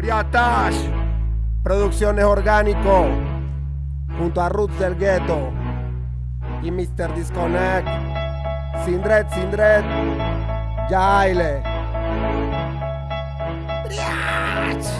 Briatash. Producciones Orgánico. Junto a Roots del Ghetto. Y Mr. Disconnect. Sindred, Sindred. Jaile. Briach.